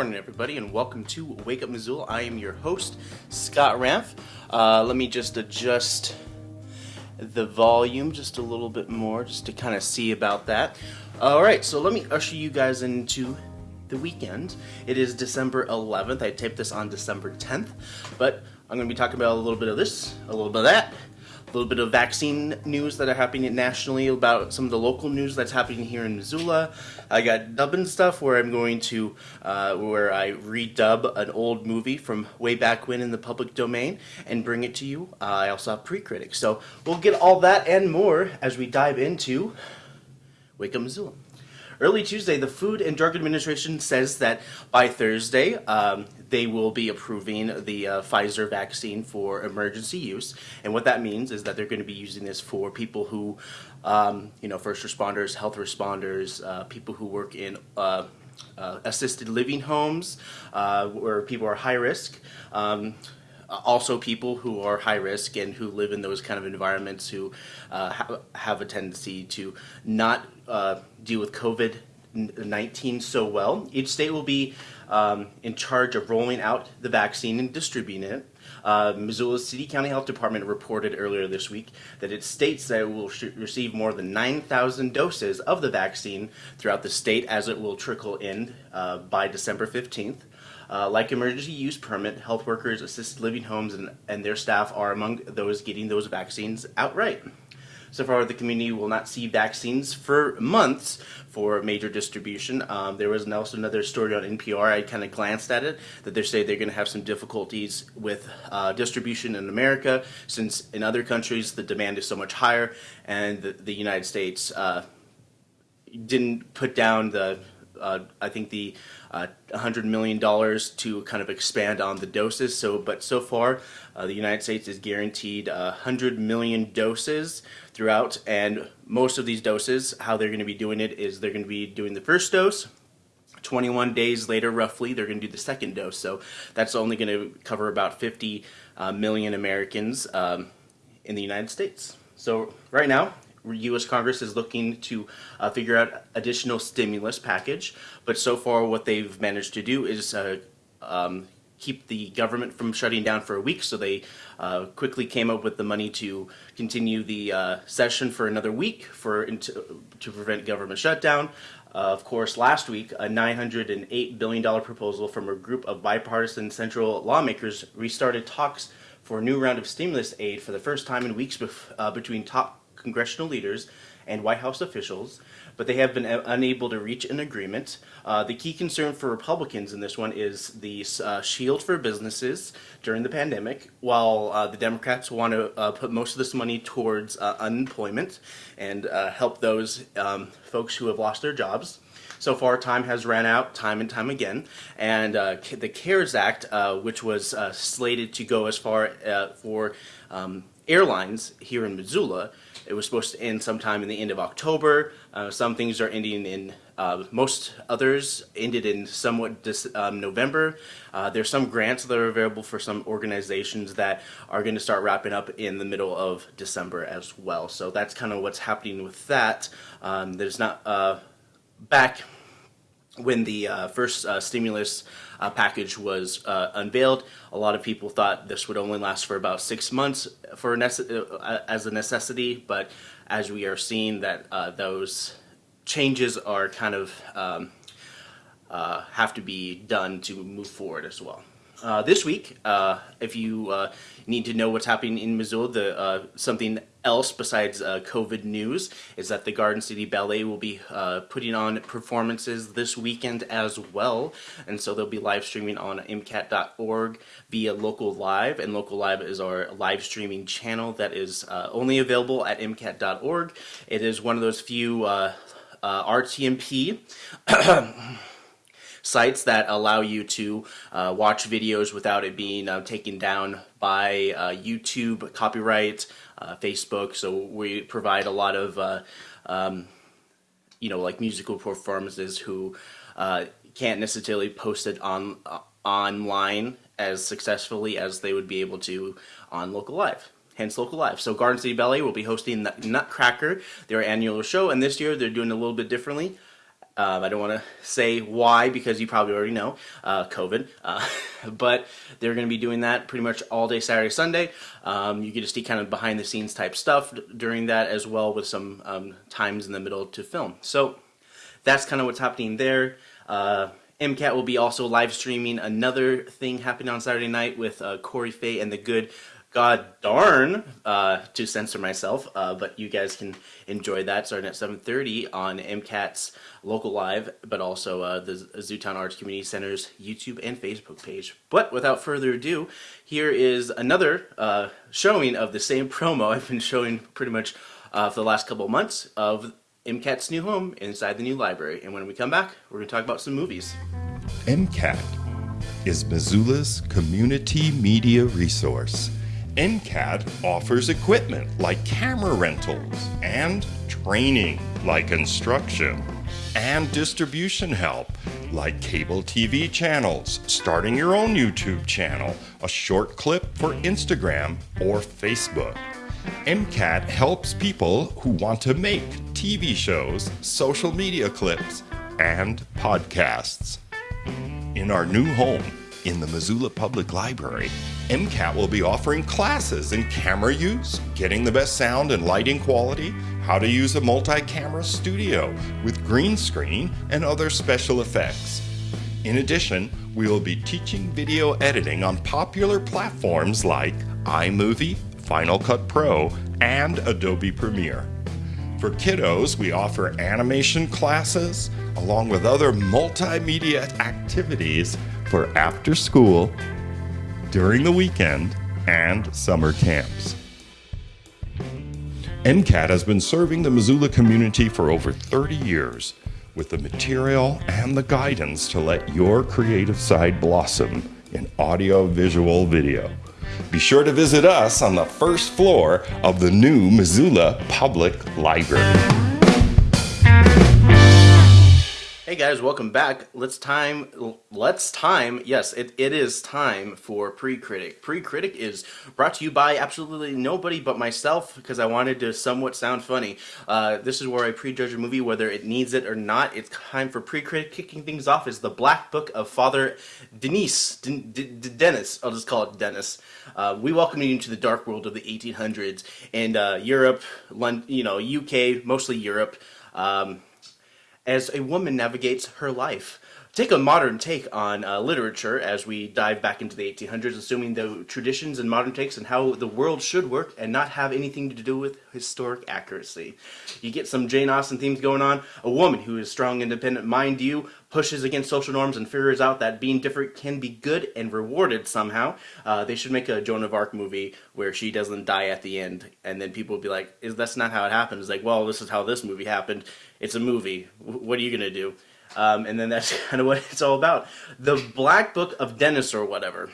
morning, everybody, and welcome to Wake Up Missoula. I am your host, Scott Ramph. Uh, let me just adjust the volume just a little bit more, just to kind of see about that. All right, so let me usher you guys into the weekend. It is December 11th. I taped this on December 10th, but I'm going to be talking about a little bit of this, a little bit of that, a little bit of vaccine news that are happening nationally, about some of the local news that's happening here in Missoula. I got dubbing stuff where I'm going to, uh, where I redub an old movie from way back when in the public domain and bring it to you. Uh, I also have pre-critics. So we'll get all that and more as we dive into Wake Up Missoula. Early Tuesday, the Food and Drug Administration says that by Thursday, um, they will be approving the uh, Pfizer vaccine for emergency use. And what that means is that they're going to be using this for people who, um, you know, first responders, health responders, uh, people who work in uh, uh assisted living homes uh, where people are high risk. Um, also people who are high risk and who live in those kind of environments who uh, ha have a tendency to not uh, deal with COVID 19 so well. Each state will be um, in charge of rolling out the vaccine and distributing it. Uh, Missoula's City County Health Department reported earlier this week that it states that it will receive more than 9,000 doses of the vaccine throughout the state as it will trickle in uh, by December 15th. Uh, like emergency use permit, health workers, assisted living homes, and, and their staff are among those getting those vaccines outright. So far, the community will not see vaccines for months for major distribution. Um, there was also another story on NPR. I kind of glanced at it that they say they're going to have some difficulties with uh, distribution in America since in other countries the demand is so much higher, and the, the United States uh, didn't put down the uh, I think the uh, $100 million to kind of expand on the doses. So, but so far, uh, the United States is guaranteed 100 million doses throughout, and most of these doses, how they're going to be doing it is they're going to be doing the first dose, 21 days later, roughly, they're going to do the second dose. So that's only going to cover about 50 uh, million Americans um, in the United States. So right now, U.S. Congress is looking to uh, figure out additional stimulus package, but so far what they've managed to do is uh, um, keep the government from shutting down for a week, so they uh, quickly came up with the money to continue the uh, session for another week for to, to prevent government shutdown. Uh, of course, last week, a $908 billion proposal from a group of bipartisan central lawmakers restarted talks for a new round of stimulus aid for the first time in weeks uh, between top congressional leaders and White House officials, but they have been unable to reach an agreement. Uh, the key concern for Republicans in this one is the uh, shield for businesses during the pandemic, while uh, the Democrats want to uh, put most of this money towards uh, unemployment and uh, help those um, folks who have lost their jobs. So far, time has ran out time and time again, and the CARES Act, which was slated to go as far for um, airlines here in Missoula, it was supposed to end sometime in the end of October. Uh, some things are ending in, uh, most others ended in somewhat um, November. Uh, there's some grants that are available for some organizations that are going to start wrapping up in the middle of December as well. So that's kind of what's happening with that. Um, there's not, uh, back when the uh, first uh, stimulus uh, package was uh, unveiled, a lot of people thought this would only last for about six months for uh, as a necessity, but as we are seeing that uh, those changes are kind of um, have to be done to move forward as well. Uh, this week, uh, if you uh, need to know what's happening in Missoula, the, uh, something else besides uh, COVID news is that the Garden City Ballet will be uh, putting on performances this weekend as well. And so they'll be live streaming on MCAT.org via Local Live. And Local Live is our live streaming channel that is only available at MCAT.org. It is one of those few RTMP sites that allow you to uh, watch videos without it being uh, taken down by uh, YouTube copyright, uh, Facebook. So we provide a lot of, uh, um, you know, like musical performances who uh, can't necessarily post it on online as successfully as they would be able to on local live hence local live. So Garden City Ballet will be hosting the Nutcracker, their annual show, and this year they're doing a little bit differently Um, I don't want to say why because you probably already know, uh, COVID. Uh, but they're going to be doing that pretty much all day Saturday, Sunday. Um, you get to see kind of behind the scenes type stuff during that as well with some um, times in the middle to film. So that's kind of what's happening there. Uh, MCAT will be also live streaming another thing happening on Saturday night with uh, Corey Fay and the Good God darn uh, to censor myself, uh, but you guys can enjoy that starting at 7.30 on MCAT's local live, but also uh, the Zootown Arts Community Center's YouTube and Facebook page. But without further ado, here is another uh, showing of the same promo I've been showing pretty much uh, for the last couple of months of MCAT's new home inside the new library. And when we come back, we're going to talk about some movies. MCAT is Missoula's community media resource MCAT offers equipment like camera rentals and training like instruction and distribution help like cable TV channels, starting your own YouTube channel, a short clip for Instagram or Facebook. MCAT helps people who want to make TV shows, social media clips, and podcasts. In our new home, in the Missoula Public Library, MCAT will be offering classes in camera use, getting the best sound and lighting quality, how to use a multi-camera studio with green screen and other special effects. In addition, we will be teaching video editing on popular platforms like iMovie, Final Cut Pro, and Adobe Premiere. For kiddos, we offer animation classes along with other multimedia activities for after school, during the weekend, and summer camps. MCAT has been serving the Missoula community for over 30 years with the material and the guidance to let your creative side blossom in audio, visual, video. Be sure to visit us on the first floor of the new Missoula Public Library. Hey guys, welcome back. Let's time, let's time, yes, it, it is time for Pre-Critic. Pre-Critic is brought to you by absolutely nobody but myself because I wanted to somewhat sound funny. Uh, this is where I prejudge a movie whether it needs it or not. It's time for Pre-Critic. Kicking things off is The Black Book of Father Denis, D D Dennis, I'll just call it Dennis. Uh, we welcome you into the dark world of the 1800s and uh, Europe, London, you know, UK, mostly Europe. Um, as a woman navigates her life. Take a modern take on uh, literature as we dive back into the 1800s, assuming the traditions and modern takes and how the world should work and not have anything to do with historic accuracy. You get some Jane Austen themes going on. A woman who is strong, independent, mind you, pushes against social norms and figures out that being different can be good and rewarded somehow. Uh, they should make a Joan of Arc movie where she doesn't die at the end, and then people will be like, "Is that's not how it happens?" Like, well, this is how this movie happened. It's a movie. What are you gonna do? Um, and then that's kind of what it's all about. The Black Book of Dennis or whatever.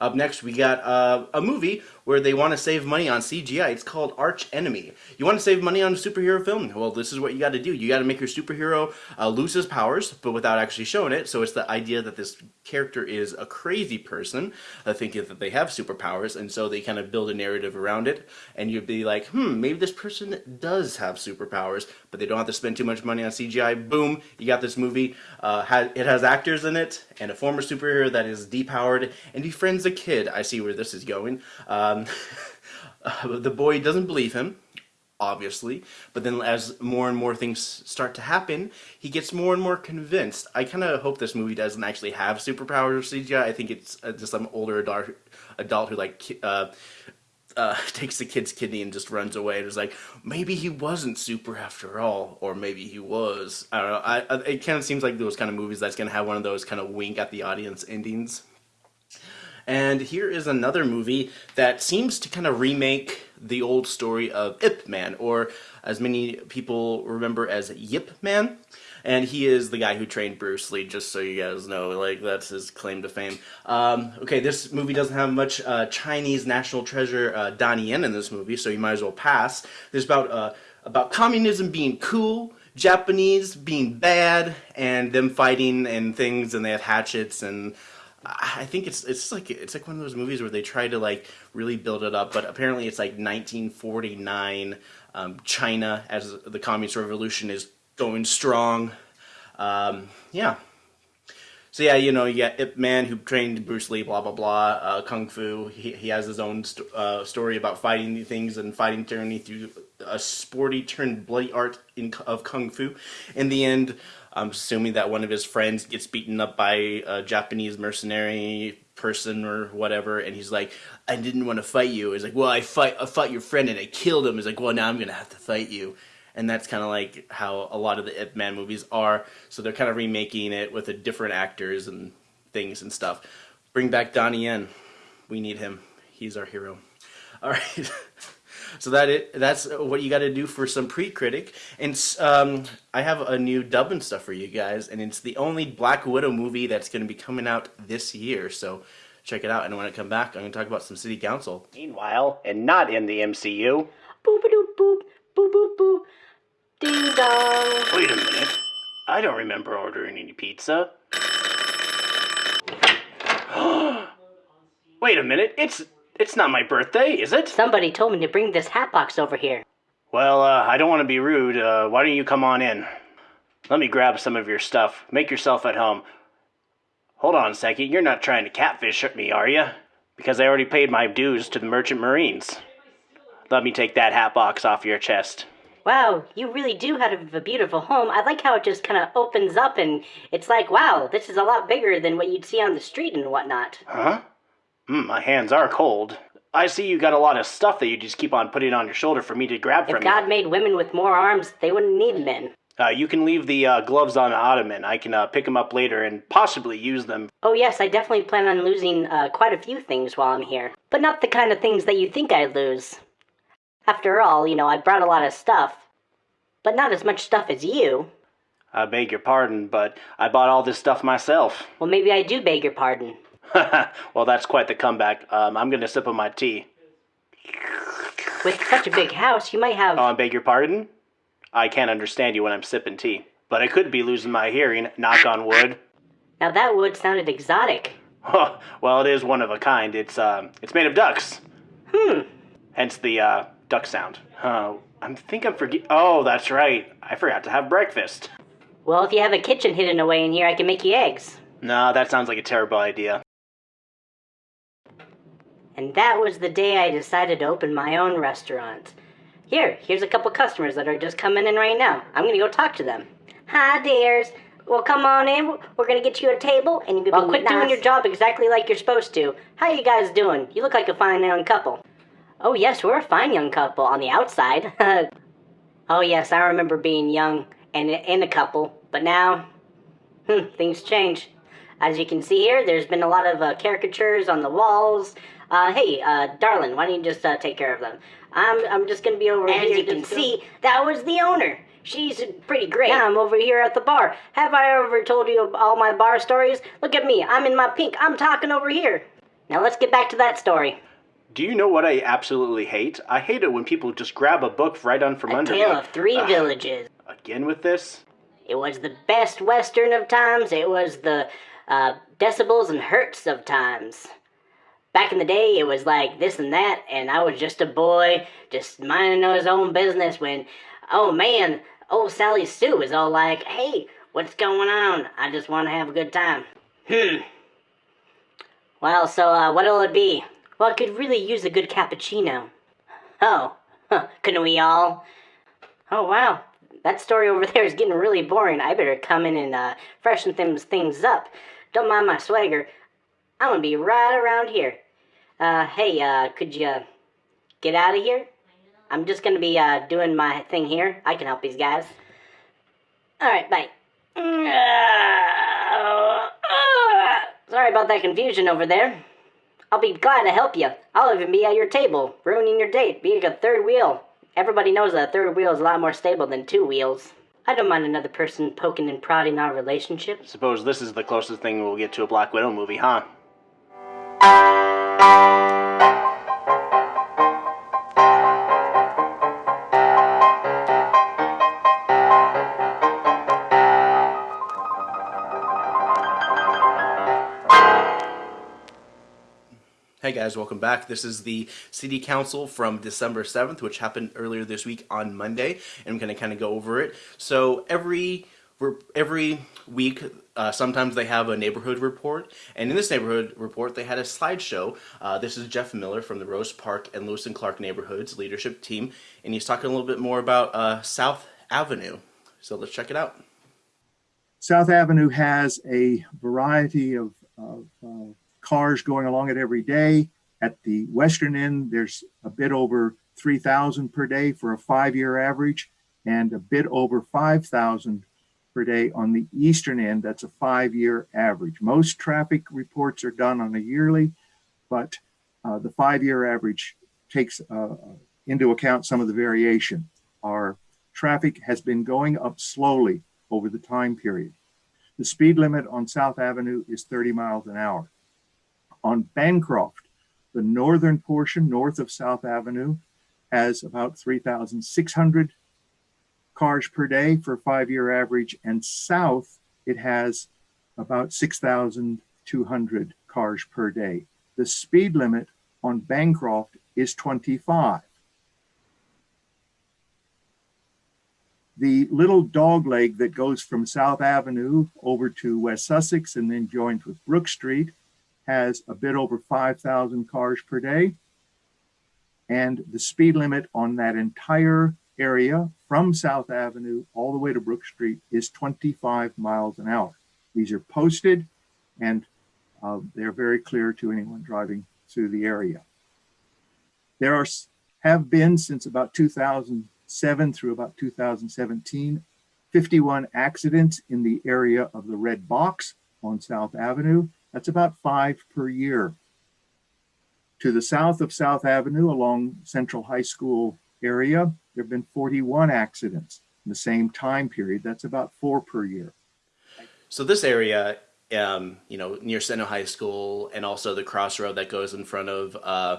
Up next, we got uh, a movie where they want to save money on CGI. It's called Arch Enemy. You want to save money on a superhero film? Well, this is what you got to do. You got to make your superhero uh, lose his powers, but without actually showing it. So it's the idea that this character is a crazy person, uh, thinking that they have superpowers, and so they kind of build a narrative around it. And you'd be like, hmm, maybe this person does have superpowers, but they don't have to spend too much money on CGI. Boom, you got this movie. Uh, it has actors in it, and a former superhero that is depowered and befriends a kid. I see where this is going. Um, the boy doesn't believe him obviously. But then as more and more things start to happen, he gets more and more convinced. I kind of hope this movie doesn't actually have superpowers or CGI. I think it's uh, just some older adult, adult who like uh, uh, takes the kid's kidney and just runs away. And is like, maybe he wasn't super after all, or maybe he was. I don't know. I, I it kind of seems like those kind of movies that's gonna have one of those kind of wink at the audience endings. And here is another movie that seems to kind of remake the old story of Ip Man, or as many people remember as Yip Man. And he is the guy who trained Bruce Lee, just so you guys know, like, that's his claim to fame. Um, okay, this movie doesn't have much uh, Chinese national treasure uh, Donnie Yen in this movie, so you might as well pass. There's about, uh, about communism being cool, Japanese being bad, and them fighting and things, and they have hatchets and I think it's it's like it's like one of those movies where they try to like really build it up, but apparently it's like 1949 um, China as the communist revolution is going strong. Um, yeah. So yeah, you know, you got Ip Man who trained Bruce Lee, blah blah blah, uh, kung fu. He, he has his own st uh, story about fighting things and fighting tyranny through a sporty turned bloody art in, of kung fu. In the end, I'm assuming that one of his friends gets beaten up by a Japanese mercenary person or whatever, and he's like, "I didn't want to fight you." He's like, "Well, I fight, I fought your friend and I killed him." He's like, "Well, now I'm gonna have to fight you." and that's kind of like how a lot of the Ip Man movies are. So they're kind of remaking it with a different actors and things and stuff. Bring back Donnie Yen. We need him. He's our hero. All right. so that it that's what you got to do for some pre-critic and um, i have a new dub and stuff for you guys and it's the only black widow movie that's going to be coming out this year so check it out and when i come back i'm going to talk about some city council meanwhile and not in the mcu boop boop boop boop boop boop Ding dong. Wait a minute. I don't remember ordering any pizza. Wait a minute. It's it's not my birthday, is it? Somebody told me to bring this hat box over here. Well, uh, I don't want to be rude. Uh, why don't you come on in? Let me grab some of your stuff. Make yourself at home. Hold on a second. You're not trying to catfish me, are you? Because I already paid my dues to the Merchant Marines. Let me take that hat box off your chest. Wow, you really do have a beautiful home. I like how it just kind of opens up and it's like, wow, this is a lot bigger than what you'd see on the street and whatnot. Huh? Mm, my hands are cold. I see you got a lot of stuff that you just keep on putting on your shoulder for me to grab from. if from God you. made women with more arms, they wouldn't need men. Uh, you can leave the uh, gloves on the ottoman. I can uh, pick them up later and possibly use them. Oh, yes, I definitely plan on losing uh, quite a few things while I'm here. But not the kind of things that you think I'd lose. After all, you know, I brought a lot of stuff. But not as much stuff as you. I beg your pardon, but I bought all this stuff myself. Well, maybe I do beg your pardon. well, that's quite the comeback. Um, I'm going to sip on my tea. With such a big house, you might have. Oh, I beg your pardon? I can't understand you when I'm sipping tea. But I could be losing my hearing, knock on wood. Now that wood sounded exotic. well, it is one of a kind. It's, um, it's made of ducks. Hmm. Hence the, uh, duck sound. Uh, I think I'm forget. Oh, that's right. I forgot to have breakfast. Well, if you have a kitchen hidden away in here, I can make you eggs. No, that sounds like a terrible idea. And that was the day I decided to open my own restaurant. Here, here's a couple customers that are just coming in right now. I'm gonna go talk to them. Hi, dears. Well, come on in. We're gonna get you a table, and you can well, quit nice. doing your job exactly like you're supposed to. How you guys doing? You look like a fine young couple. Oh, yes, we're a fine young couple on the outside. oh, yes, I remember being young and in a couple, but now, hmm, things change. As you can see here, there's been a lot of uh, caricatures on the walls. Uh, hey, uh, darling, why don't you just uh, take care of them? I'm, I'm just gonna be over As here. As you can see, that was the owner. She's pretty great. Yeah, I'm over here at the bar. Have I ever told you all my bar stories? Look at me, I'm in my pink. I'm talking over here. Now let's get back to that story. Do you know what I absolutely hate? I hate it when people just grab a book right on from a under me. A tale of three Ugh. villages. Again with this? It was the best western of times. It was the uh, decibels and hertz of times. Back in the day, it was like this and that, and I was just a boy, just minding his own business when, oh man, old Sally Sue is all like, hey, what's going on? I just want to have a good time. Hmm. Well, so uh, what'll it be? Well, I could really use a good cappuccino. Oh, couldn't we all? Oh, wow. That story over there is getting really boring. I better come in and uh, freshen things, things up. Don't mind my swagger. I'm gonna be right around here. Uh, hey, uh, could you get out of here? I'm just gonna be uh, doing my thing here. I can help these guys. Alright, bye. Sorry about that confusion over there. I'll be glad to help you. I'll even be at your table, ruining your date, being a third wheel. Everybody knows that a third wheel is a lot more stable than two wheels. I don't mind another person poking and prodding our relationship. Suppose this is the closest thing we'll get to a Black Widow movie, huh? Hey guys, welcome back. This is the City Council from December 7th, which happened earlier this week on Monday, and I'm going to kind of go over it. So every every week, uh, sometimes they have a neighborhood report, and in this neighborhood report, they had a slideshow. Uh, this is Jeff Miller from the Rose Park and Lewis and Clark neighborhoods leadership team, and he's talking a little bit more about uh, South Avenue. So let's check it out. South Avenue has a variety of, of uh, cars going along it every day. At the western end, there's a bit over 3,000 per day for a five-year average and a bit over 5,000 per day on the eastern end. That's a five-year average. Most traffic reports are done on a yearly, but uh, the five-year average takes uh, into account some of the variation. Our traffic has been going up slowly over the time period. The speed limit on South Avenue is 30 miles an hour. On Bancroft, the northern portion north of South Avenue has about 3,600 cars per day for a five-year average, and south it has about 6,200 cars per day. The speed limit on Bancroft is 25. The little dog leg that goes from South Avenue over to West Sussex and then joins with Brook Street has a bit over 5,000 cars per day. And the speed limit on that entire area from South Avenue all the way to Brook Street is 25 miles an hour. These are posted and uh, they're very clear to anyone driving through the area. There are have been since about 2007 through about 2017, 51 accidents in the area of the red box on South Avenue. That's about five per year. To the south of South Avenue along Sentinel High School area, there have been 41 accidents in the same time period. That's about four per year. So this area, um, you know, near Sentinel High School and also the crossroad that goes in front of uh,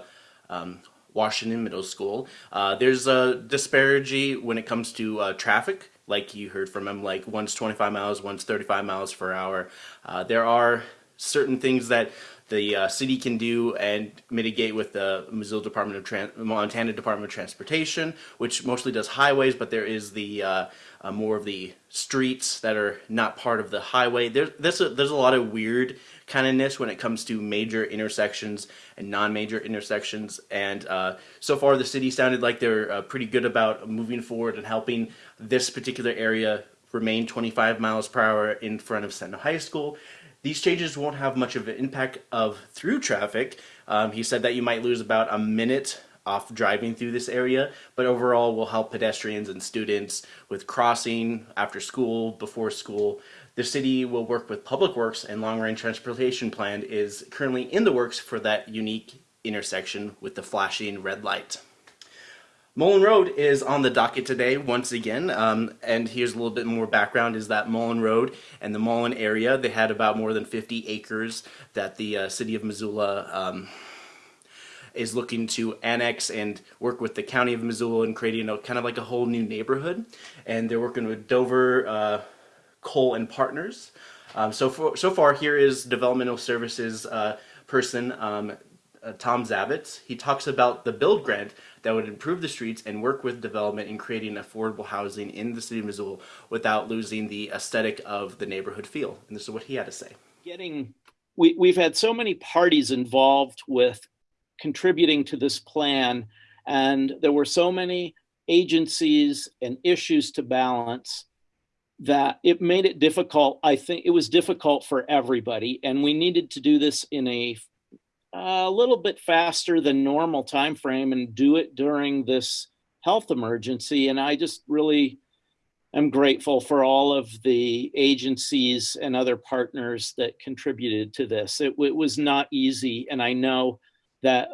um, Washington Middle School. Uh, there's a disparity when it comes to uh, traffic, like you heard from him, like one's 25 miles, one's 35 miles per hour. Uh, there are certain things that the uh, city can do and mitigate with the Missoula Department of Montana Department of Transportation, which mostly does highways, but there is the uh, uh, more of the streets that are not part of the highway. There, there's a, there's a lot of weird kindness when it comes to major intersections and non-major intersections. And uh, so far, the city sounded like they're uh, pretty good about moving forward and helping this particular area remain 25 miles per hour in front of Sentinel High School. These changes won't have much of an impact of through traffic. Um, he said that you might lose about a minute off driving through this area, but overall will help pedestrians and students with crossing after school, before school, the city will work with Public Works and Long Range Transportation Plan is currently in the works for that unique intersection with the flashing red light. Mullen Road is on the docket today once again, um, and here's a little bit more background is that Mullen Road and the Mullen area, they had about more than 50 acres that the uh, city of Missoula um, is looking to annex and work with the county of Missoula and creating a kind of like a whole new neighborhood. And they're working with Dover, uh, Kohl and Partners. Um, so, for, so far, here is developmental services uh, person um, uh, Tom Zavitz. He talks about the build grant that would improve the streets and work with development in creating affordable housing in the city of Missoula without losing the aesthetic of the neighborhood feel. And this is what he had to say. Getting, we, we've had so many parties involved with contributing to this plan, and there were so many agencies and issues to balance that it made it difficult. I think it was difficult for everybody, and we needed to do this in a a little bit faster than normal time frame and do it during this health emergency. And I just really am grateful for all of the agencies and other partners that contributed to this. It, it was not easy, and I know that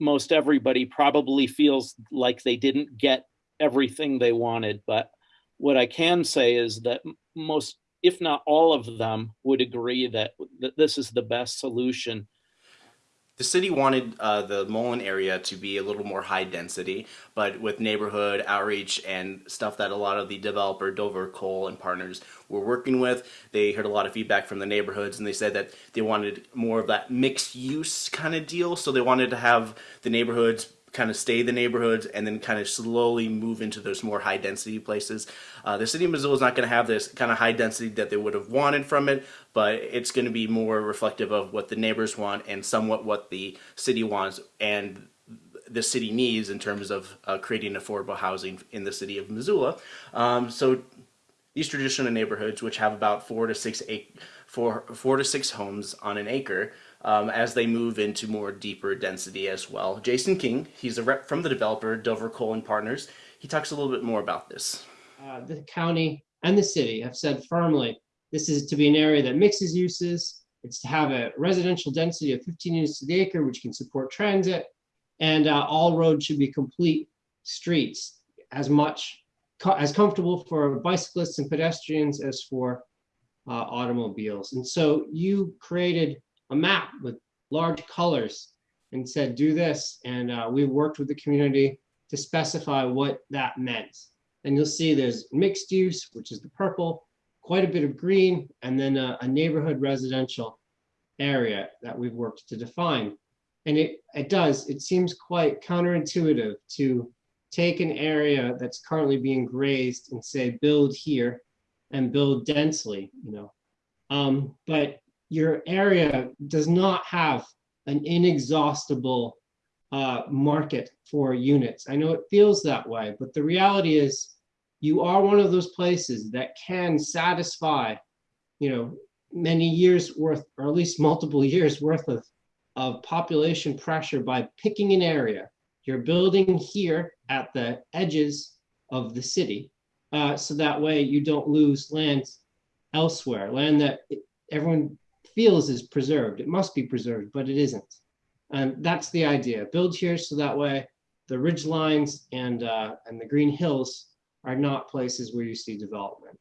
most everybody probably feels like they didn't get everything they wanted, but what I can say is that most, if not all of them, would agree that, that this is the best solution. The city wanted uh, the Mullen area to be a little more high density, but with neighborhood outreach and stuff that a lot of the developer Dover Kohl and partners were working with, they heard a lot of feedback from the neighborhoods, and they said that they wanted more of that mixed use kind of deal. So they wanted to have the neighborhoods kind of stay the neighborhoods and then kind of slowly move into those more high density places. Uh, the city of Missoula is not going to have this kind of high density that they would have wanted from it, but it's going to be more reflective of what the neighbors want and somewhat what the city wants and the city needs in terms of uh, creating affordable housing in the city of Missoula. Um, so these traditional neighborhoods, which have about four to six four, four to six homes on an acre, um, as they move into more deeper density as well. Jason King, he's a rep from the developer, Dover Kohl and Partners. He talks a little bit more about this. Uh, the county and the city have said firmly this is to be an area that mixes uses. It's to have a residential density of 15 units to the acre, which can support transit, and uh, all roads should be complete streets, as much as comfortable for bicyclists and pedestrians as for uh, automobiles. And so you created a map with large colors and said, do this. And uh, we worked with the community to specify what that meant. And you'll see there's mixed use, which is the purple, quite a bit of green, and then a, a neighborhood residential area that we've worked to define. And it, it does, it seems quite counterintuitive to take an area that's currently being grazed and say, build here and build densely, you know. Um, but your area does not have an inexhaustible uh, market for units. I know it feels that way, but the reality is you are one of those places that can satisfy, you know, many years worth, or at least multiple years worth of, of population pressure by picking an area. You're building here at the edges of the city. Uh, so that way you don't lose land elsewhere, land that everyone feels is preserved. It must be preserved, but it isn't. And that's the idea. Build here so that way the ridge lines and, uh, and the green hills are not places where you see development.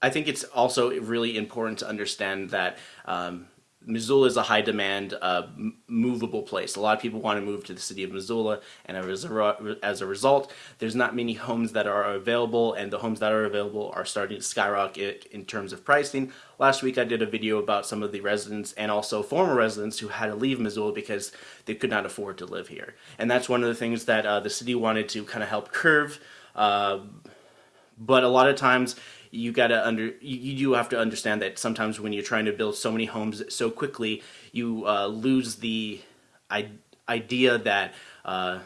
I think it's also really important to understand that um, Missoula is a high demand, uh, movable place. A lot of people want to move to the city of Missoula, and as a, as a result, there's not many homes that are available, and the homes that are available are starting to skyrocket in terms of pricing. Last week I did a video about some of the residents and also former residents who had to leave Missoula because they could not afford to live here. And that's one of the things that uh, the city wanted to kind of help curve. Uh, but a lot of times you gotta under you, do have to understand that sometimes when you're trying to build so many homes so quickly, you uh, lose the idea that uh,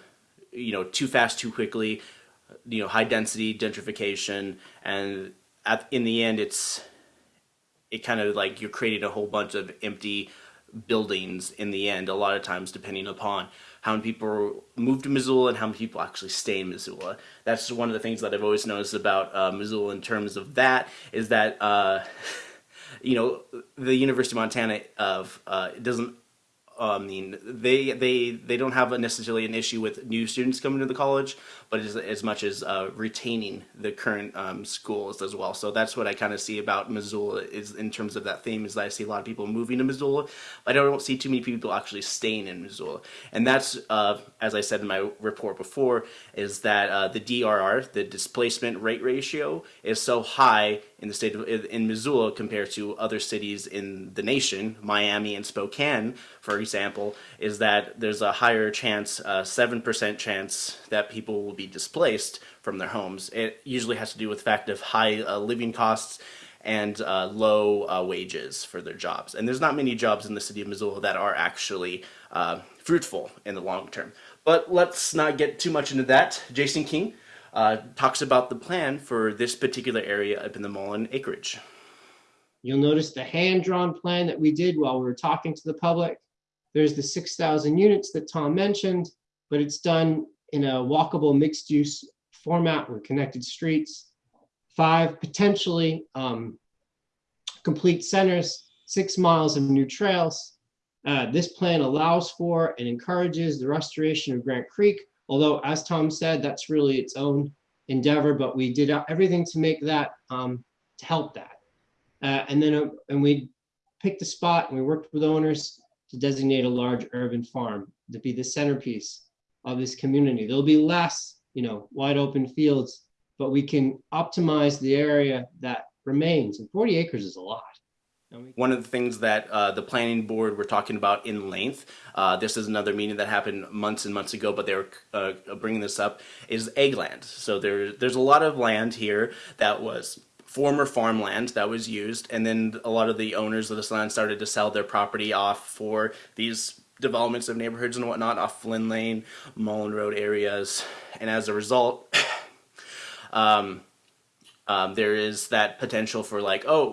you know too fast, too quickly, you know high density gentrification, and at in the end, it's it kind of like you're creating a whole bunch of empty buildings in the end. A lot of times, depending upon how many people move to Missoula and how many people actually stay in Missoula. That's one of the things that I've always noticed about uh, Missoula in terms of that is that, uh, you know, the University of Montana of uh, doesn't I mean, they they they don't have a necessarily an issue with new students coming to the college, but as, as much as uh, retaining the current um, schools as well. So that's what I kind of see about Missoula is in terms of that theme is that I see a lot of people moving to Missoula, but I don't see too many people actually staying in Missoula. And that's, uh, as I said in my report before, is that uh, the DRR, the displacement rate ratio, is so high in the state of in Missoula compared to other cities in the nation, Miami and Spokane, for example, is that there's a higher chance, uh, seven percent chance that people will be displaced from their homes. It usually has to do with the fact of high uh, living costs and uh, low uh, wages for their jobs. And there's not many jobs in the city of Missoula that are actually uh, fruitful in the long term. But let's not get too much into that. Jason King, uh, talks about the plan for this particular area up in the Mullen acreage. You'll notice the hand-drawn plan that we did while we were talking to the public. There's the 6,000 units that Tom mentioned, but it's done in a walkable mixed-use format with connected streets. Five potentially um, complete centers, six miles of new trails. Uh, this plan allows for and encourages the restoration of Grant Creek, Although, as Tom said, that's really its own endeavor, but we did everything to make that, um, to help that. Uh, and then, uh, and we picked a spot and we worked with owners to designate a large urban farm to be the centerpiece of this community. There'll be less, you know, wide open fields, but we can optimize the area that remains. And 40 acres is a lot. One of the things that uh, the planning board were talking about in length, uh, this is another meeting that happened months and months ago, but they were uh, bringing this up, is ag land. So there, there's a lot of land here that was former farmland that was used, and then a lot of the owners of this land started to sell their property off for these developments of neighborhoods and whatnot off Flynn Lane, Mullen Road areas, and as a result, um, um, there is that potential for like, oh,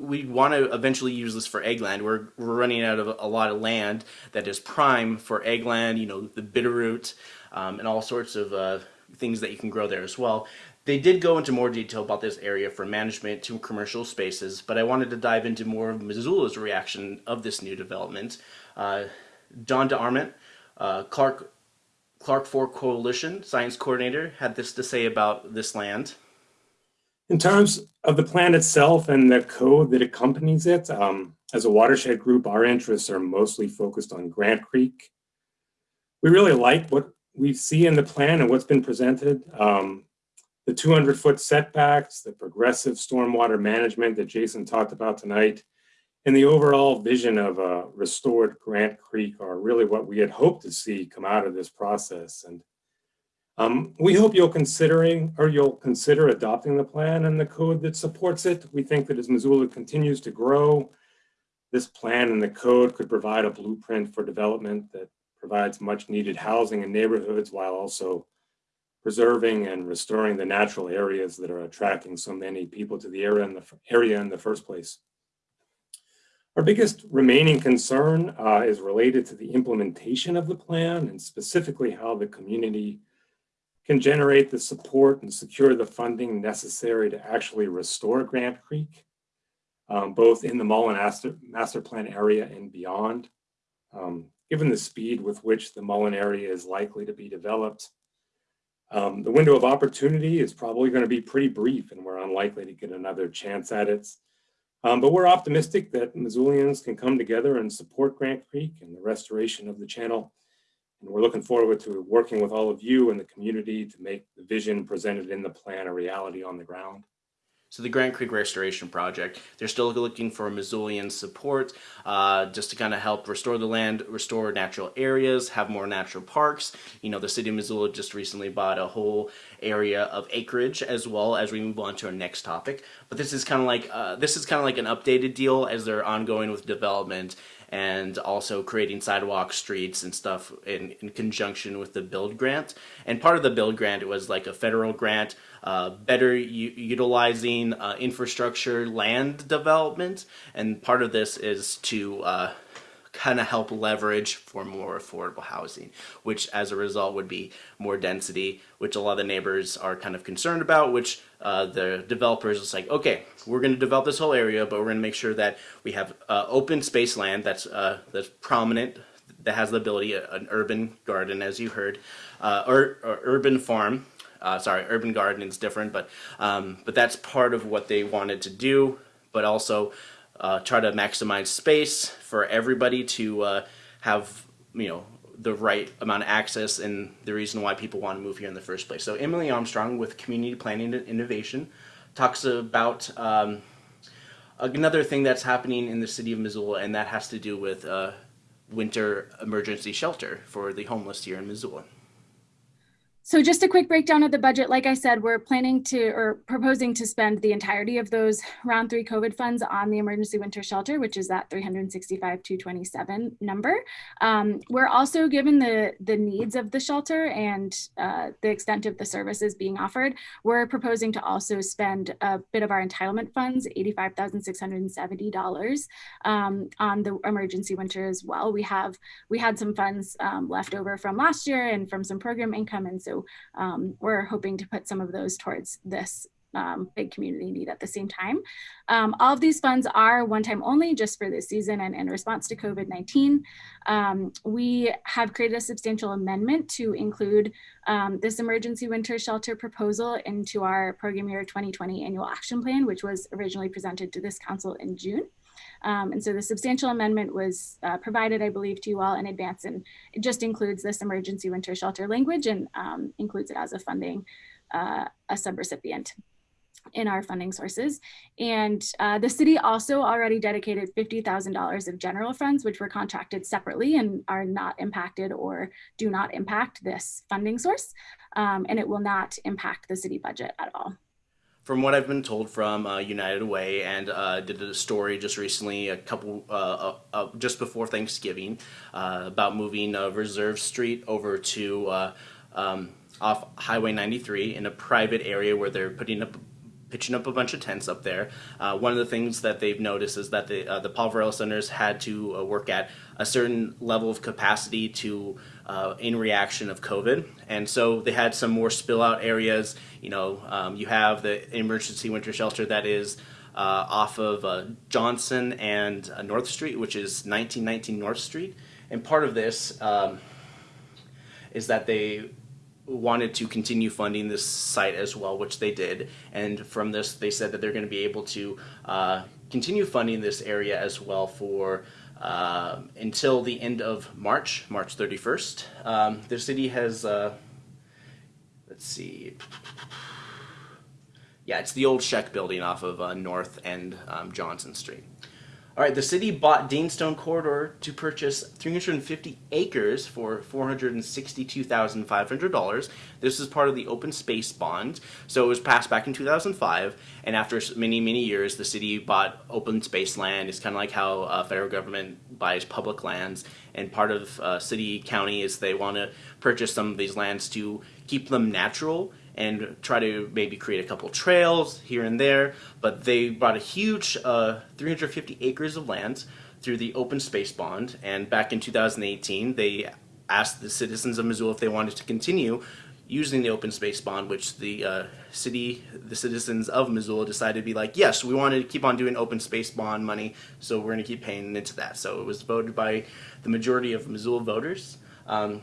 we, want to eventually use this for ag land. We're, we're running out of a lot of land that is prime for ag land, you know, the bitterroot, um, and all sorts of uh, things that you can grow there as well. They did go into more detail about this area for management to commercial spaces, but I wanted to dive into more of Missoula's reaction of this new development. Uh, Don DeArmond, uh, Clark, Clark Fork Coalition Science Coordinator, had this to say about this land. In terms of the plan itself and the code that accompanies it, um, as a watershed group, our interests are mostly focused on Grant Creek. We really like what we see in the plan and what's been presented. Um, the 200 foot setbacks, the progressive stormwater management that Jason talked about tonight, and the overall vision of a restored Grant Creek are really what we had hoped to see come out of this process. And um, we hope you'll considering or you'll consider adopting the plan and the code that supports it. We think that as Missoula continues to grow, this plan and the code could provide a blueprint for development that provides much needed housing in neighborhoods while also preserving and restoring the natural areas that are attracting so many people to the area in the area in the first place. Our biggest remaining concern uh, is related to the implementation of the plan and specifically how the community can generate the support and secure the funding necessary to actually restore Grant Creek, um, both in the Mullen Master, Master Plan area and beyond. Um, given the speed with which the Mullen area is likely to be developed, um, the window of opportunity is probably going to be pretty brief and we're unlikely to get another chance at it. Um, but we're optimistic that Missoulians can come together and support Grant Creek and the restoration of the channel and we're looking forward to working with all of you and the community to make the vision presented in the plan a reality on the ground. So the Grant Creek Restoration Project, they're still looking for Missoulian support uh, just to kind of help restore the land, restore natural areas, have more natural parks. You know, the city of Missoula just recently bought a whole area of acreage as well as we move on to our next topic. But this is kind of like, uh, this is kind of like an updated deal as they're ongoing with development and also creating sidewalk streets and stuff in, in conjunction with the build grant. And part of the build grant it was like a federal grant, uh, better utilizing uh, infrastructure land development. And part of this is to uh, kind of help leverage for more affordable housing, which as a result would be more density, which a lot of the neighbors are kind of concerned about, which uh, the developers is like, okay, we're going to develop this whole area, but we're going to make sure that we have uh, open space land that's uh, that's prominent, that has the ability, uh, an urban garden, as you heard, uh, or, or, urban farm. Uh, sorry, urban garden is different, but um, but that's part of what they wanted to do, but also uh, try to maximize space for everybody to uh, have, you know, the right amount of access and the reason why people want to move here in the first place. So Emily Armstrong with Community Planning and Innovation talks about um, another thing that's happening in the city of Missoula, and that has to do with uh, winter emergency shelter for the homeless here in Missoula. So just a quick breakdown of the budget. Like I said, we're planning to or proposing to spend the entirety of those round three COVID funds on the emergency winter shelter, which is that 365 227 number. Um, we're also given the the needs of the shelter and uh, the extent of the services being offered. We're proposing to also spend a bit of our entitlement funds, $85,670 um, on the emergency winter as well. We have we had some funds um, left over from last year and from some program income, and so um, we're hoping to put some of those towards this um, big community need at the same time. Um, all of these funds are one time only just for this season and in response to COVID-19. Um, we have created a substantial amendment to include um, this emergency winter shelter proposal into our program year 2020 annual action plan, which was originally presented to this council in June. Um, and so the substantial amendment was uh, provided, I believe, to you all in advance, and it just includes this emergency winter shelter language and um, includes it as a funding, uh, a subrecipient in our funding sources. And uh, the city also already dedicated $50,000 of general funds, which were contracted separately and are not impacted or do not impact this funding source. Um, and it will not impact the city budget at all from what I've been told from uh, United Way, and uh, did a story just recently, a couple uh, uh, uh just before Thanksgiving, uh, about moving Reserve Street over to um, off Highway 93 in a private area where they're putting up pitching up a bunch of tents up there. Uh, one of the things that they've noticed is that the uh, the Poverello centers had to uh, work at a certain level of capacity to uh, in reaction of COVID, and so they had some more spill out areas. You know, um, you have the emergency winter shelter that is. Uh, off of uh, Johnson and North Street, which is 1919 North Street, and part of this um, is that they wanted to continue funding this site as well, which they did. And from this, they said that they're going to be able to uh, continue funding this area as well for uh, until the end of March, March 31st. Um, the city has, uh, let's see, yeah, it's the old Sheck building off of uh, North and um, Johnson Street. All right, the city bought Deanstone Corridor to purchase 350 acres for $462,500. This is part of the open space bond. So it was passed back in 2005, and after many, many years, the city bought open space land. It's kind of like how uh, federal government buys public lands, and part of uh, city county is they want to purchase some of these lands to keep them natural and try to maybe create a couple trails here and there. But they bought a huge uh, 350 acres of land through the open space bond. And back in 2018, they asked the citizens of Missoula if they wanted to continue using the open space bond, which the uh, city, the citizens of Missoula decided to be like, yes, we wanted to keep on doing open space bond money, so we're going to keep paying into that. So it was voted by the majority of Missoula voters. Um,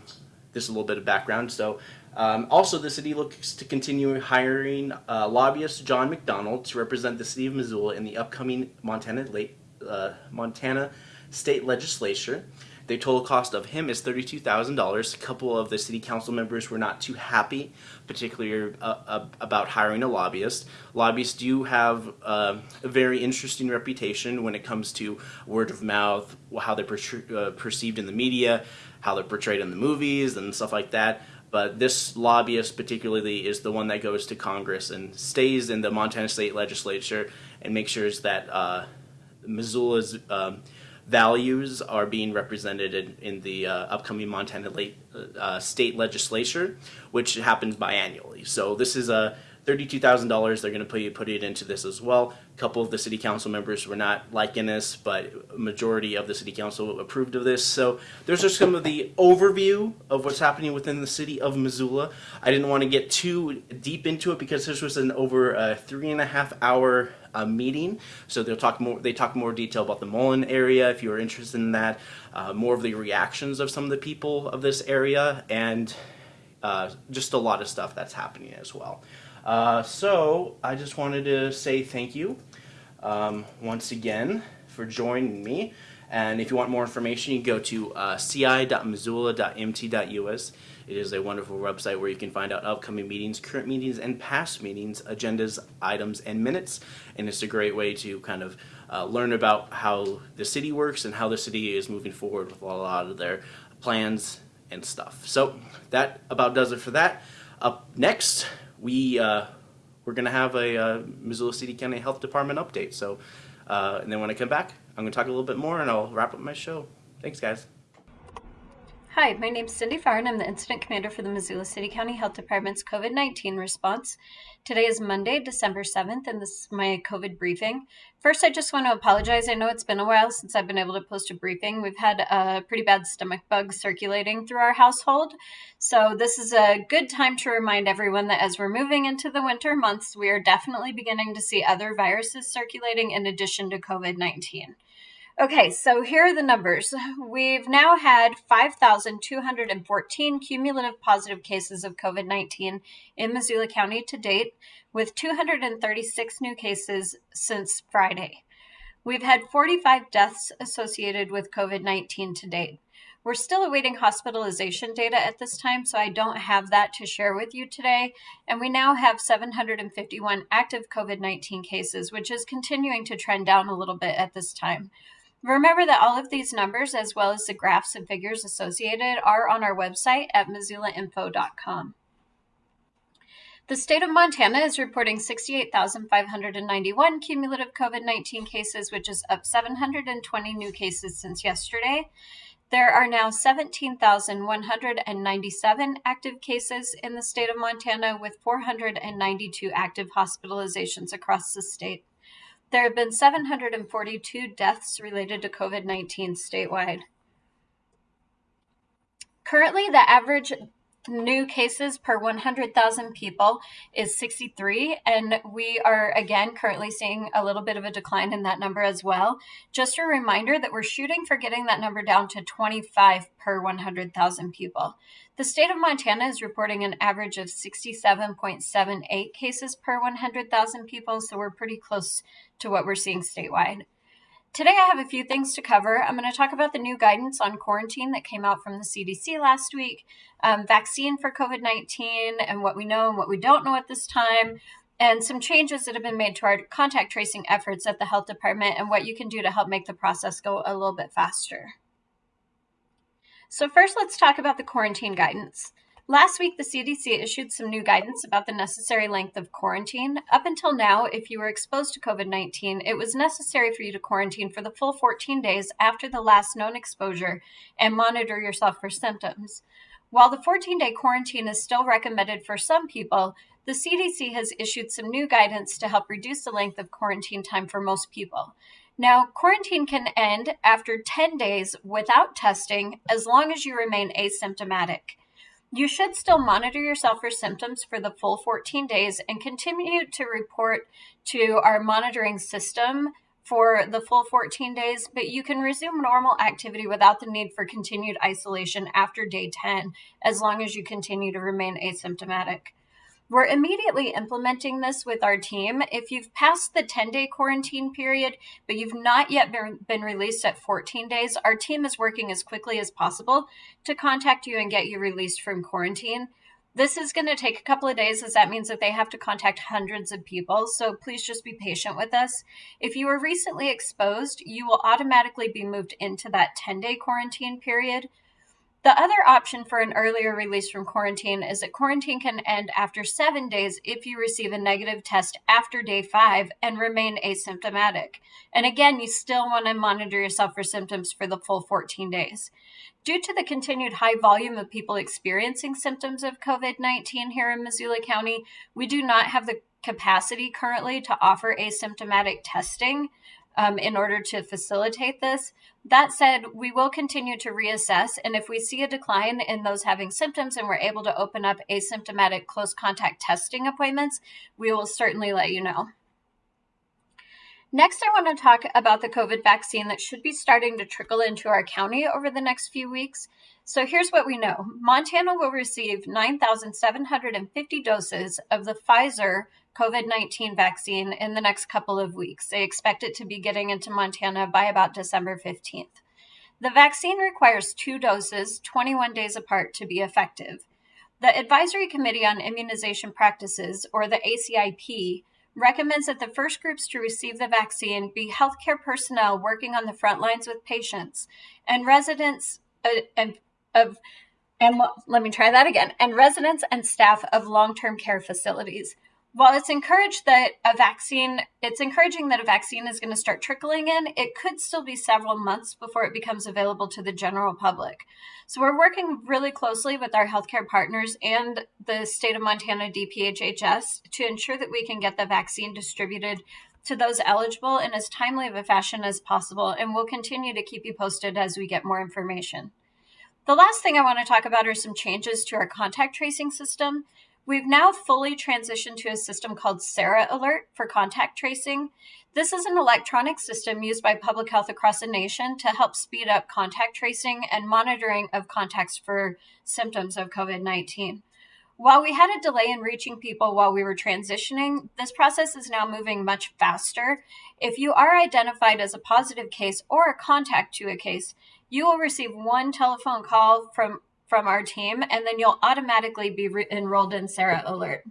this is a little bit of background. So um, also, the city looks to continue hiring uh, lobbyist John McDonald to represent the city of Missoula in the upcoming Montana, late, uh, Montana state legislature. The total cost of him is $32,000. A couple of the city council members were not too happy, particularly uh, uh about hiring a lobbyist. Lobbyists do have uh, a very interesting reputation when it comes to word of mouth, how they're per- uh, perceived in the media, how they're portrayed in the movies, and stuff like that but this lobbyist particularly is the one that goes to Congress and stays in the Montana State Legislature and makes sure that uh, Missoula's um, values are being represented in, in the uh, upcoming Montana late, uh, State Legislature, which happens biannually. So this is a $32,000. They're going to put, put it into this as well. A couple of the city council members were not liking this, but majority of the city council approved of this. So there's just some of the overview of what's happening within the city of Missoula. I didn't want to get too deep into it because this was an over a three and a half hour uh, meeting. So they'll talk more. They talk more detail about the Mullan area if you are interested in that. Uh, more of the reactions of some of the people of this area and uh, just a lot of stuff that's happening as well. Uh, so I just wanted to say thank you um, once again for joining me. And if you want more information, you can go to uh, ci.missoula.mt.us. It is a wonderful website where you can find out upcoming meetings, current meetings, and past meetings, agendas, items, and minutes. And it's a great way to kind of uh, learn about how the city works and how the city is moving forward with a lot of their plans and stuff. So that about does it for that. Up next, we uh, we're gonna have a uh, Missoula City County Health Department update. So, uh, and then when I come back, I'm gonna talk a little bit more, and I'll wrap up my show. Thanks, guys. Hi, my name is Cindy Farr, and I'm the Incident Commander for the Missoula City County Health Department's COVID 19 response. Today is Monday, December 7th, and this is my COVID briefing. First, I just want to apologize. I know it's been a while since I've been able to post a briefing. We've had a pretty bad stomach bug circulating through our household. So, this is a good time to remind everyone that as we're moving into the winter months, we are definitely beginning to see other viruses circulating in addition to COVID 19. Okay, so here are the numbers. We've now had 5,214 cumulative positive cases of COVID 19 in Missoula County to date, with 236 new cases since Friday. We've had 45 deaths associated with COVID 19 to date. We're still awaiting hospitalization data at this time, so I don't have that to share with you today. And we now have 751 active COVID 19 cases, which is continuing to trend down a little bit at this time. Remember that all of these numbers, as well as the graphs and figures associated, are on our website at missoulainfo.com. The state of Montana is reporting 68,591 cumulative COVID 19 cases, which is up 720 new cases since yesterday. There are now 17,197 active cases in the state of Montana, with 492 active hospitalizations across the state. There have been 742 deaths related to COVID 19 statewide. Currently, the average new cases per 100,000 people is 63. And we are, again, currently seeing a little bit of a decline in that number as well. Just a reminder that we're shooting for getting that number down to 25 per 100,000 people. The state of Montana is reporting an average of 67.78 cases per 100,000 people. So we're pretty close to what we're seeing statewide. Today, I have a few things to cover. I'm going to talk about the new guidance on quarantine that came out from the CDC last week, um, vaccine for COVID 19, and what we know and what we don't know at this time, and some changes that have been made to our contact tracing efforts at the health department and what you can do to help make the process go a little bit faster. So, first, let's talk about the quarantine guidance. Last week, the CDC issued some new guidance about the necessary length of quarantine. Up until now, if you were exposed to COVID 19, it was necessary for you to quarantine for the full 14 days after the last known exposure and monitor yourself for symptoms. While the 14 day quarantine is still recommended for some people, the CDC has issued some new guidance to help reduce the length of quarantine time for most people. Now, quarantine can end after 10 days without testing as long as you remain asymptomatic. You should still monitor yourself for symptoms for the full 14 days and continue to report to our monitoring system for the full 14 days, but you can resume normal activity without the need for continued isolation after day 10 as long as you continue to remain asymptomatic. We're immediately implementing this with our team. If you've passed the 10 day quarantine period, but you've not yet been, released at 14 days, our team is working as quickly as possible to contact you and get you released from quarantine. This is going to take a couple of days, as that means that they have to contact hundreds of people. So please just be patient with us. If you were recently exposed, you will automatically be moved into that 10 day quarantine period. The other option for an earlier release from quarantine is that quarantine can end after seven days if you receive a negative test after day five and remain asymptomatic. And again, you still want to monitor yourself for symptoms for the full 14 days. Due to the continued high volume of people experiencing symptoms of COVID 19 here in Missoula County, we do not have the capacity currently to offer asymptomatic testing um, in order to facilitate this. That said, we will continue to reassess, and if we see a decline in those having symptoms and we're able to open up asymptomatic close contact testing appointments, we will certainly let you know. Next, I want to talk about the COVID vaccine that should be starting to trickle into our county over the next few weeks. So here's what we know Montana will receive 9,750 doses of the Pfizer COVID 19 vaccine in the next couple of weeks. They expect it to be getting into Montana by about December 15th. The vaccine requires two doses, 21 days apart, to be effective. The Advisory Committee on Immunization Practices, or the ACIP, recommends that the first groups to receive the vaccine be healthcare personnel working on the front lines with patients and residents uh, of and let me try that again and residents and staff of long-term care facilities while it's encouraged that a vaccine, it's encouraging that a vaccine is going to start trickling in, it could still be several months before it becomes available to the general public. So we're working really closely with our healthcare partners and the state of Montana DPHHS to ensure that we can get the vaccine distributed to those eligible in as timely of a fashion as possible. And we'll continue to keep you posted as we get more information. The last thing I want to talk about are some changes to our contact tracing system. We've now fully transitioned to a system called Sara Alert for contact tracing. This is an electronic system used by public health across the nation to help speed up contact tracing and monitoring of contacts for symptoms of COVID 19. While we had a delay in reaching people while we were transitioning, this process is now moving much faster. If you are identified as a positive case or a contact to a case, you will receive one telephone call from from our team and then you'll automatically be enrolled in Sara Alert.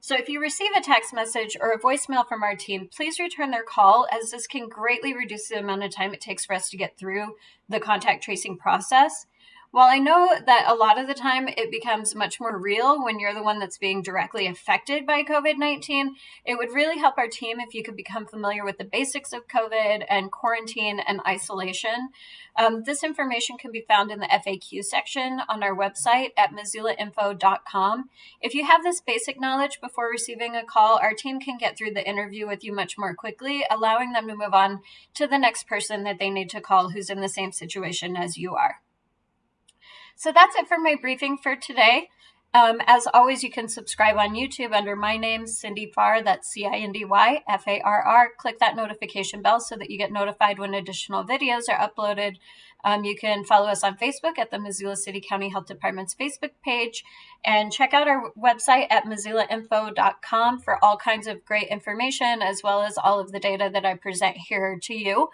So if you receive a text message or a voicemail from our team, please return their call as this can greatly reduce the amount of time it takes for us to get through the contact tracing process. While I know that a lot of the time it becomes much more real when you're the one that's being directly affected by COVID 19, it would really help our team if you could become familiar with the basics of COVID and quarantine and isolation. Um, this information can be found in the FAQ section on our website at missoulainfo.com. If you have this basic knowledge before receiving a call, our team can get through the interview with you much more quickly, allowing them to move on to the next person that they need to call who's in the same situation as you are. So that's it for my briefing for today. Um, as always, you can subscribe on YouTube under my name, Cindy Farr. That's C I N D Y F A R R. Click that notification bell so that you get notified when additional videos are uploaded. Um, you can follow us on Facebook at the Missoula City County Health Department's Facebook page and check out our website at missoulainfo.com for all kinds of great information as well as all of the data that I present here to you.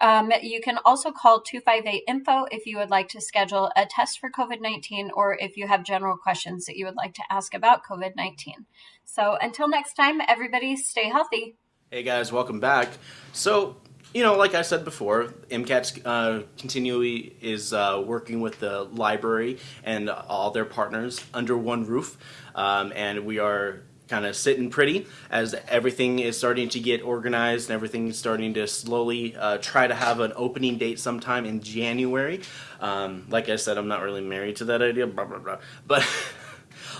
Um, you can also call 258 info if you would like to schedule a test for COVID 19 or if you have general questions that you would like to ask about COVID 19. So until next time, everybody stay healthy. Hey guys, welcome back. So, you know, like I said before, MCAT's uh, continually is uh, working with the library and all their partners under one roof, um, and we are kind of sitting pretty as everything is starting to get organized and everything is starting to slowly uh, try to have an opening date sometime in January. Um, like I said, I'm not really married to that idea, blah, blah, blah. But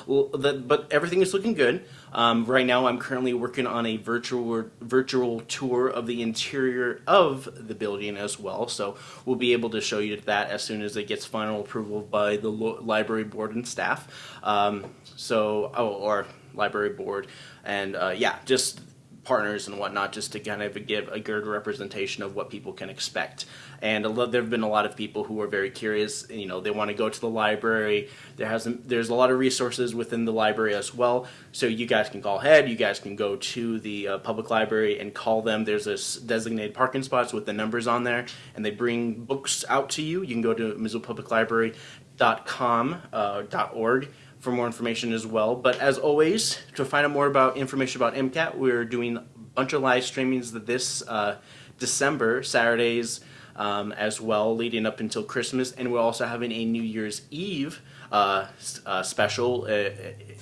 but everything is looking good. Um, right now, I'm currently working on a virtual virtual tour of the interior of the building as well. So we'll be able to show you that as soon as it gets final approval by the library board and staff. Um, so, oh, or library board, and uh, yeah, just partners and whatnot just to kind of give a good representation of what people can expect. And there have been a lot of people who are very curious. You know, they want to go to the library. There hasn't. There's a lot of resources within the library as well. So you guys can call ahead. You guys can go to the uh, public library and call them. There's this designated parking spots with the numbers on there, and they bring books out to you. You can go to MissoulaPublicLibrary.com uh, .org for more information as well. But as always, to find out more about information about MCAT, we're doing a bunch of live streamings this uh, December, Saturdays um, as well, leading up until Christmas. And we're also having a New Year's Eve uh, uh, special uh,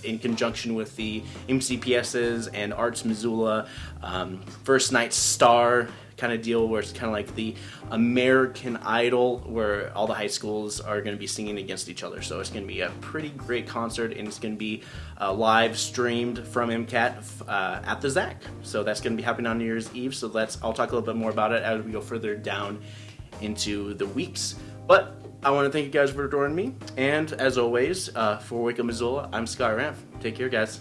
in conjunction with the MCPSs and Arts Missoula um, First Night Star kind of deal where it's kind of like the American Idol where all the high schools are going to be singing against each other. So it's going to be a pretty great concert and it's going to be uh, live streamed from MCAT uh, at the ZACC. So that's going to be happening on New Year's Eve. So let's I'll talk a little bit more about it as we go further down into the weeks. But I want to thank you guys for joining me. And as always, uh, for Wake Up Missoula, I'm Scott Ramp. Take care, guys.